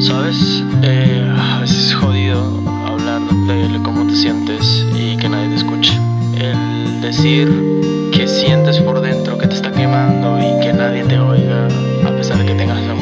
Sabes, eh, a veces es jodido hablar de cómo te sientes y que nadie te escuche. El decir que sientes por dentro que te está quemando y que nadie te oiga, a pesar de que tengas la